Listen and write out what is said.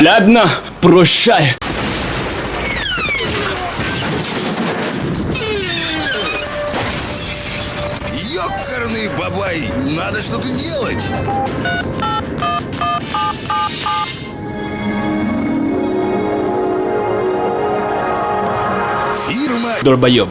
Ладно, прощай. Ёкарный бабай, надо что-то делать. Фирма Долбоеб.